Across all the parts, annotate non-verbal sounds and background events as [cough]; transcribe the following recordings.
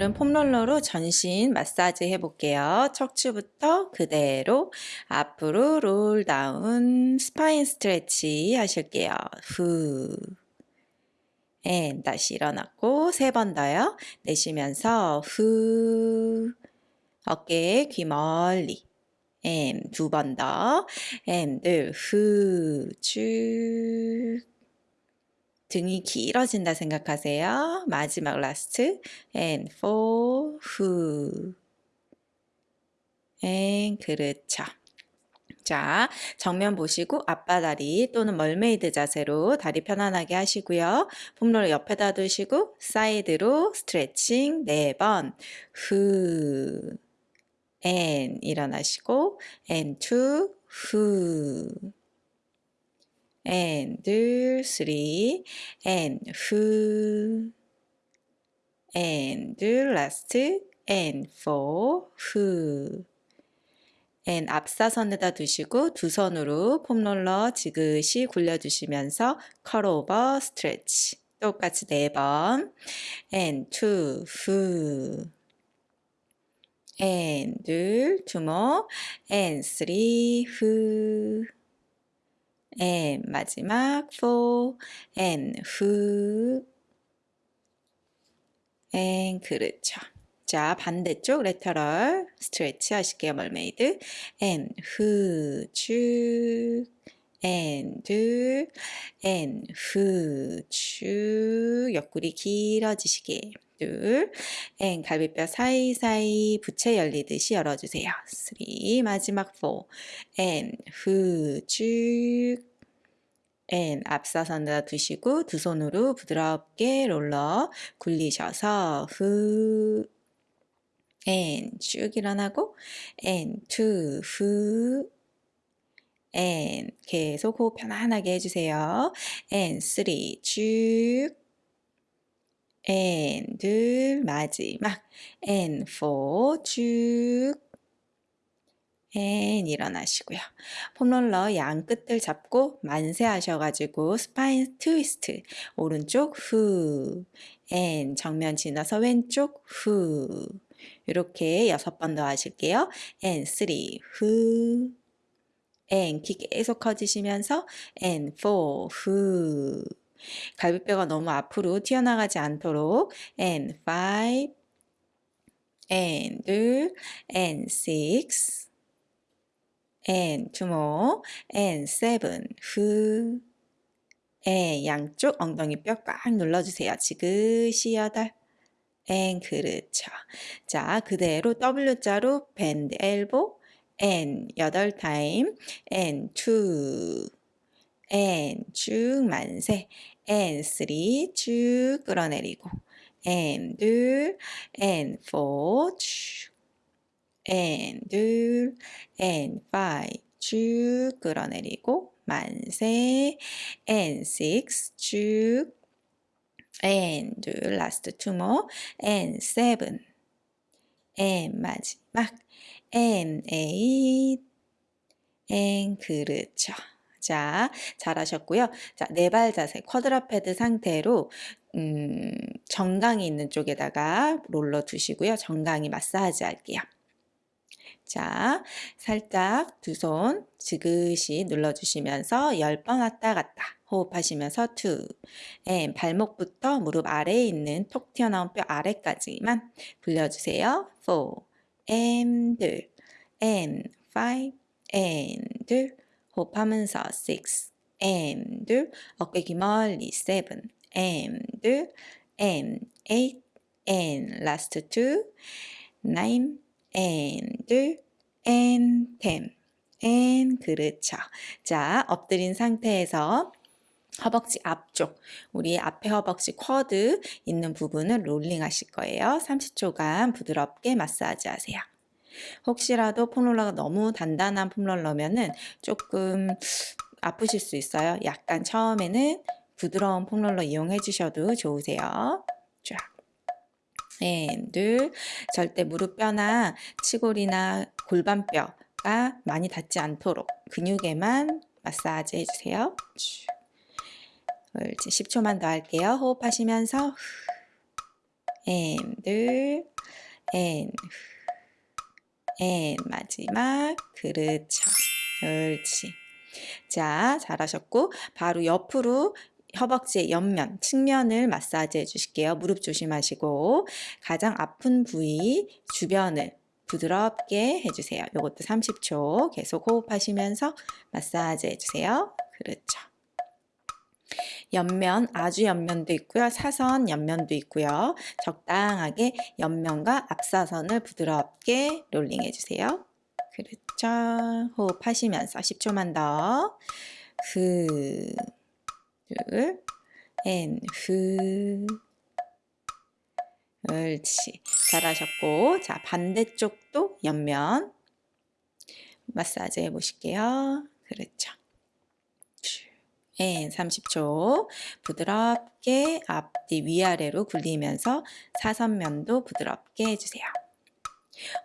오늘은 foam roller로 전신 마사지 해볼게요. 척추부터 그대로 앞으로 roll down spine stretch 하실게요. 후. and 다시 일어났고 세 번 더요. 내쉬면서 후. 어깨 귀 멀리. and 두 번 더. and 둘 후. 쭉. 등이 길어진다 생각하세요. 마지막 last and four 후 and 그렇죠. 자, 정면 보시고 아빠다리 또는 mermaid 자세로 다리 편안하게 하시고요. foam roll 옆에다 두시고 사이드로 스트레칭 4번 후 and 일어나시고 and two 후 and three and who and last and four who and 앞사선에다 두시고 두 손으로 폼롤러 지그시 굴려주시면서 컬 오버 스트레치 똑같이 네 번 and two who and two more and three who and 마지막 for and who and 그렇죠. 자 반대쪽 레터럴 스트레치 하실게요. 멀메이드. And who 쭉. And 둘 and who 쭉. 옆구리 길어지시게 둘. and 갈비뼈 사이사이 부채 열리듯이 열어주세요. 3 마지막 4 and who 쭉. and 앞사선에다 두시고 두 손으로 부드럽게 롤러 굴리셔서 후. and 쭉 일어나고 and two 후. and 계속 호흡 편안하게 해주세요. and three 쭉 and 둘 마지막. and four 쭉. and 일어나시고요. foam roller 양 끝을 잡고 만세 하셔가지고 spine twist 오른쪽 후. and 정면 지나서 왼쪽 후. 이렇게 여섯 번 더 하실게요. and three 후. and 키 계속 커지시면서 and four 후 갈비뼈가 너무 앞으로 튀어나가지 않도록 and five and 둘 and six and two more and seven 후 and 양쪽 엉덩이 뼈 꽉 눌러주세요. 지그시 여덟 and 그렇죠. 자 그대로 W자로 bend elbow and 여덟 타임 and two and 쭉 만세 and three 쭉 끌어내리고 and 둘 and four 쭉 and 둘 and five 쭉 끌어내리고 만세 and six 쭉 and 둘 last two more and seven and 마지막 and eight and 그렇죠. 자, 잘하셨고요. 자, 네 발 자세, 쿼드라페드 상태로 음, 정강이 있는 쪽에다가 롤러 두시고요. 정강이 마사지 할게요. 자, 살짝 두 손 지그시 눌러주시면서 10번 왔다 갔다 호흡하시면서 2 and 발목부터 무릎 아래에 있는 톡 튀어나온 뼈 아래까지만 굴려주세요. 4 and and 5 and 호 흡하면서 6 and 어깨 기 멀리 7 and and 8 and last 2 9 and and 10 and 그렇죠. 자, 엎드린 상태에서 허벅지 앞쪽, 우리 앞에 허벅지 쿼드 있는 부분을 롤링 하실 거예요. 30초간 부드럽게 마사지 하세요. 혹시라도 폼롤러가 너무 단단한 폼롤러면은 조금 아프실 수 있어요. 약간 처음에는 부드러운 폼롤러 이용해 주셔도 좋으세요. 쫙. 네, 둘. 절대 무릎뼈나 치골이나 골반뼈가 많이 닿지 않도록 근육에만 마사지 해주세요. 이제 10초만 더 할게요. 호흡하시면서 앤, 둘, 앤, 앤 마지막 그렇죠. 옳지. 자, 잘하셨고 바로 옆으로 허벅지의 옆면, 측면을 마사지 해주실게요. 무릎 조심하시고 가장 아픈 부위 주변을 부드럽게 해주세요. 이것도 30초 계속 호흡하시면서 마사지 해주세요. 그렇죠. 옆면, 아주 옆면도 있고요. 사선 옆면도 있고요. 적당하게 옆면과 앞사선을 부드럽게 롤링 해주세요. 그렇죠. 호흡하시면서 10초만 더. 그, 둘, and, 후. 옳지. 잘하셨고. 자, 반대쪽도 옆면. 마사지 해보실게요. 그렇죠. and 30초. 부드럽게 앞뒤 위아래로 굴리면서 사선면도 부드럽게 해주세요.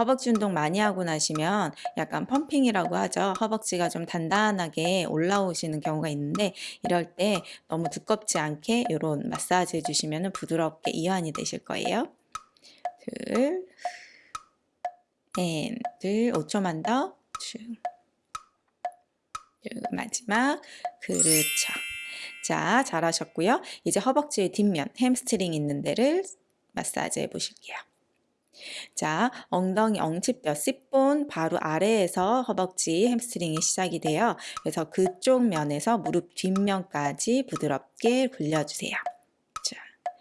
허벅지 운동 많이 하고 나시면 약간 pumping이라고 하죠. 허벅지가 좀 단단하게 올라오시는 경우가 있는데 이럴 때 너무 두껍지 않게 이런 마사지 해주시면 부드럽게 이완이 되실 거예요. 둘, and, 둘, 5초만 더. 쭉. 마지막 그렇죠. 자 잘하셨고요. 이제 허벅지의 뒷면 햄스트링 있는 데를 마사지 해보실게요. 자, 엉덩이 엉치뼈 C본 바로 아래에서 허벅지 hamstring이 시작이 돼요. 그래서 그쪽 면에서 무릎 뒷면까지 부드럽게 굴려주세요.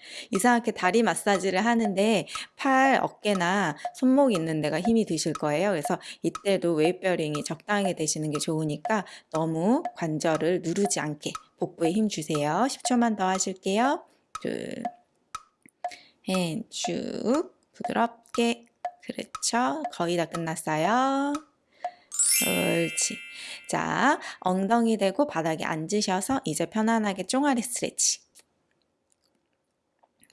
자, 이상하게 다리 마사지를 하는데 팔, 어깨나 손목 있는 데가 힘이 드실 거예요. 그래서 이때도 weight bearing이 적당히 되시는 게 좋으니까 너무 관절을 누르지 않게 복부에 힘 주세요. 10초만 더 하실게요. 둘, 쭉 부드럽게 그렇죠. 거의 다 끝났어요. 옳지. 자, 엉덩이 대고 바닥에 앉으셔서 이제 편안하게 종아리 stretch.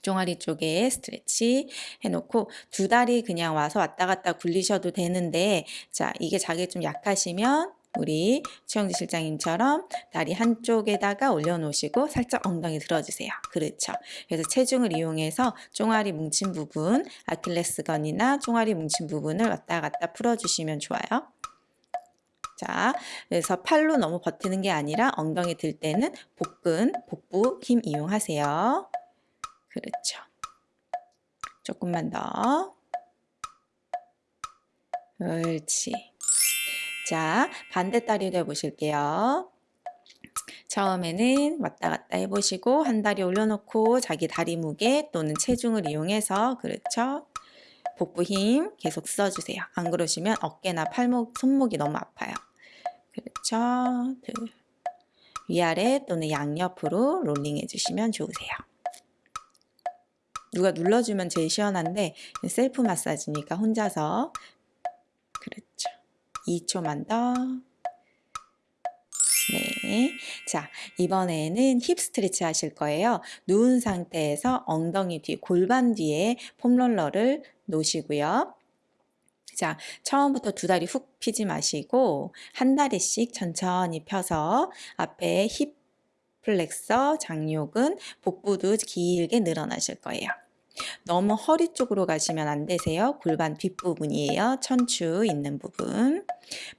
종아리 쪽에 스트레치 해놓고 두 다리 그냥 와서 왔다 갔다 굴리셔도 되는데 자 이게 자기 좀 약하시면 우리 최영지 실장님처럼 다리 한쪽에다가 올려놓으시고 살짝 엉덩이 들어주세요. 그렇죠. 그래서 체중을 이용해서 종아리 뭉친 부분, 아킬레스건이나 종아리 뭉친 부분을 왔다 갔다 풀어주시면 좋아요. 자, 그래서 팔로 너무 버티는 게 아니라 엉덩이 들 때는 복근, 복부 힘 이용하세요. 그렇죠. 조금만 더. 옳지. 자, 반대 다리도 해보실게요. 처음에는 왔다 갔다 해보시고 한 다리 올려놓고 자기 다리 무게 또는 체중을 이용해서 그렇죠. 복부 힘 계속 써주세요. 안 그러시면 어깨나 팔목, 손목이 너무 아파요. 그렇죠. 위아래 또는 양옆으로 롤링 해주시면 좋으세요. 누가 눌러주면 제일 시원한데 셀프 마사지니까 혼자서 그렇죠. 2초만 더. 네. 자, 이번에는 hip stretch 하실 거예요. 누운 상태에서 엉덩이 뒤, 골반 뒤에 foam roller를 놓으시고요. 자, 처음부터 두 다리 훅 피지 마시고 한 다리씩 천천히 펴서 앞에 힙 플렉서, 장요근, 복부도 길게 늘어나실 거예요. 너무 허리 쪽으로 가시면 안 되세요. 골반 뒷부분이에요. 천추 있는 부분.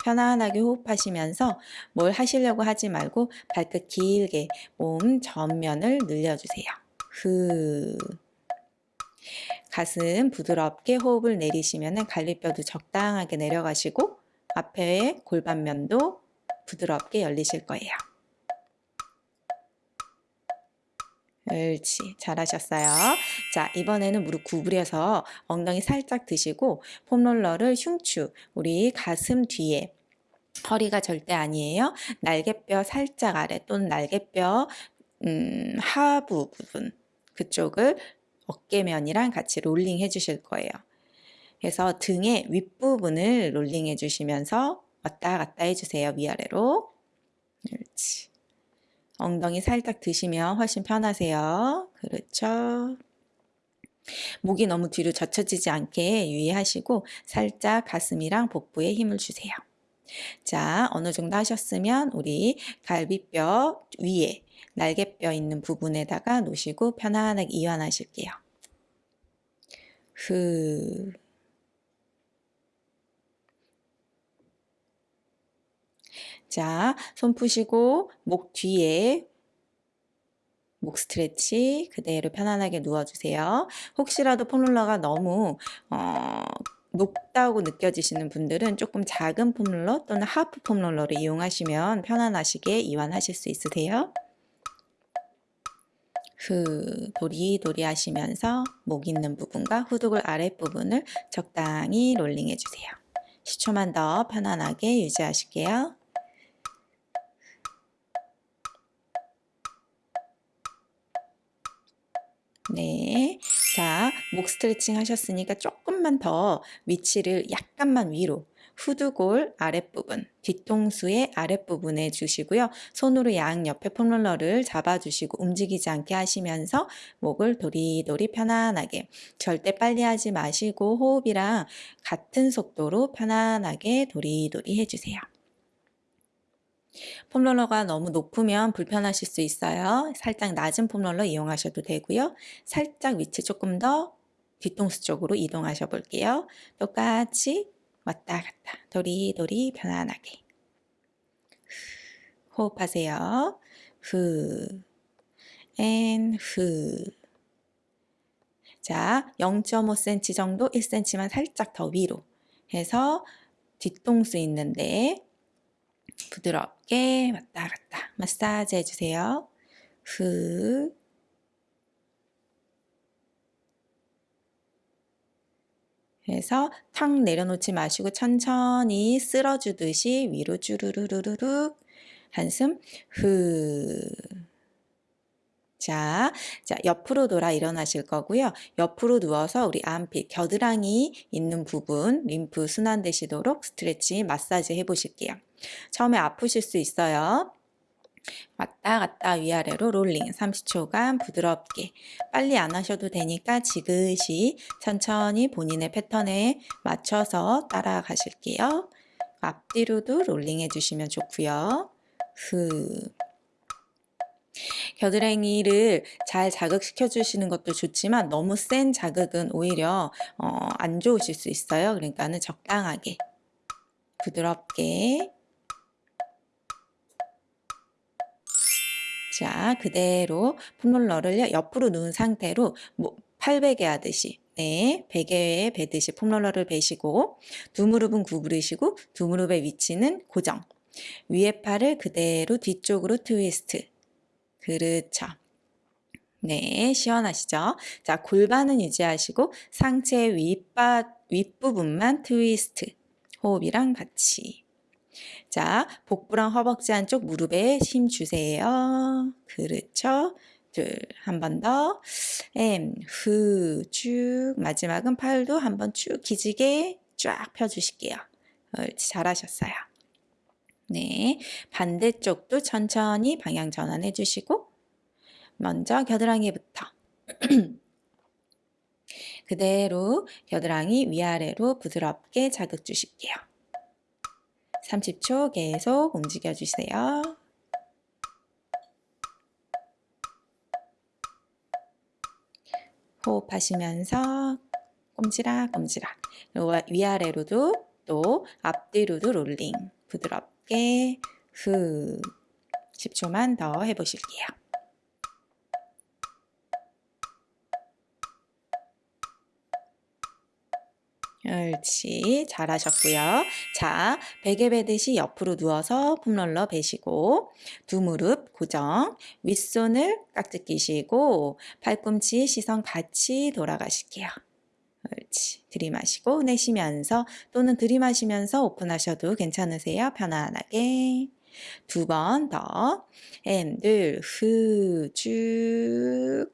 편안하게 호흡하시면서 뭘 하시려고 하지 말고 발끝 길게 몸 전면을 늘려주세요. 후. 가슴 부드럽게 호흡을 내리시면 갈비뼈도 적당하게 내려가시고 앞에 골반면도 부드럽게 열리실 거예요. 옳지. 잘하셨어요. 자, 이번에는 무릎 구부려서 엉덩이 살짝 드시고 폼롤러를 흉추, 우리 가슴 뒤에 허리가 절대 아니에요. 날개뼈 살짝 아래 또는 날개뼈 음, 하부 부분 그쪽을 어깨면이랑 같이 롤링 해주실 거예요. 그래서 등의 윗부분을 롤링 해주시면서 왔다 갔다 해주세요. 위아래로. 그렇지. 엉덩이 살짝 드시면 훨씬 편하세요. 그렇죠. 목이 너무 뒤로 젖혀지지 않게 유의하시고 살짝 가슴이랑 복부에 힘을 주세요. 자, 어느 정도 하셨으면 우리 갈비뼈 위에 날개뼈 있는 부분에다가 놓으시고 편안하게 이완하실게요. 후. 자, 손 푸시고 목 뒤에 목 스트레치 그대로 편안하게 누워주세요. 혹시라도 폼롤러가 너무 어, 높다고 느껴지시는 분들은 조금 작은 폼롤러 또는 하프 폼롤러를 이용하시면 편안하시게 이완하실 수 있으세요. 후, 도리도리 하시면서 목 있는 부분과 후두골 아랫부분을 적당히 롤링 해주세요. 10초만 더 편안하게 유지하실게요. 네. 자, 목 스트레칭 하셨으니까 조금만 더 위치를 약간만 위로 후두골 아랫부분, 뒤통수의 아랫부분에 주시고요. 손으로 양옆에 폼롤러를 잡아주시고 움직이지 않게 하시면서 목을 도리도리 편안하게 절대 빨리 하지 마시고 호흡이랑 같은 속도로 편안하게 도리도리 해주세요. 폼롤러가 너무 높으면 불편하실 수 있어요. 살짝 낮은 폼롤러 이용하셔도 되고요. 살짝 위치 조금 더 뒤통수 쪽으로 이동하셔 볼게요. 똑같이 왔다 갔다 도리도리 편안하게 호흡하세요. 후, and, 후. 자, 0.5cm 정도, 1cm만 살짝 더 위로 해서 뒤통수 있는데 부드럽게 왔다 갔다 마사지 해주세요. 후, 그래서 탁 내려놓지 마시고 천천히 쓸어주듯이 위로 쭈르르르르륵 한숨 후. 자, 자, 옆으로 돌아 일어나실 거고요. 옆으로 누워서 우리 암핏, 겨드랑이 있는 부분 림프 순환되시도록 스트레칭 마사지 해보실게요. 처음에 아프실 수 있어요. 왔다 갔다 위아래로 롤링 30초간 부드럽게 빨리 안 하셔도 되니까 지그시 천천히 본인의 패턴에 맞춰서 따라가실게요. 앞뒤로도 롤링 해주시면 좋고요. 후. 겨드랑이를 잘 자극시켜 주시는 것도 좋지만 너무 센 자극은 오히려 어, 안 좋으실 수 있어요. 그러니까는 적당하게 부드럽게 자, 그대로 폼롤러를 옆으로 누운 상태로 뭐 팔베개 하듯이 네, 베개에 베듯이 폼롤러를 베시고 두 무릎은 구부리시고 두 무릎의 위치는 고정. 위에 팔을 그대로 뒤쪽으로 트위스트. 그렇죠. 네, 시원하시죠? 자, 골반은 유지하시고 상체 윗바, 윗부분만 트위스트. 호흡이랑 같이. 자, 복부랑 허벅지 안쪽 무릎에 힘 주세요. 그렇죠. 둘, 한 번 더. 엠, 후, 쭉. 마지막은 팔도 한 번 쭉 기지개 쫙 펴주실게요. 옳지, 잘하셨어요. 네, 반대쪽도 천천히 방향 전환해 주시고 먼저 겨드랑이부터 [clears throat] 그대로 겨드랑이 위아래로 부드럽게 자극 주실게요. 30초 계속 움직여 주세요. 호흡하시면서 꼼지락꼼지락 위아래로도 또 앞뒤로도 롤링 부드럽게 후 10초만 더 해보실게요. 옳지. 잘하셨고요. 자, 베개 베듯이 옆으로 누워서 폼롤러 베시고 두 무릎 고정, 윗손을 깍지 끼시고 팔꿈치 시선 같이 돌아가실게요. 옳지. 들이마시고 내쉬면서 또는 들이마시면서 오픈하셔도 괜찮으세요. 편안하게. 두 번 더. and, 둘, 후, 쭉.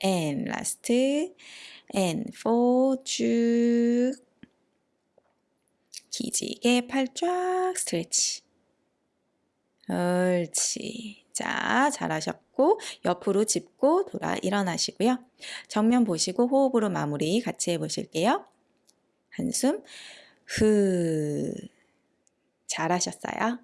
and, last. and four 쭉 기지개 팔 쫙 stretch 옳지 자 잘하셨고 옆으로 짚고 돌아 일어나시고요. 정면 보시고 호흡으로 마무리 같이 해보실게요. 한숨. 후 잘하셨어요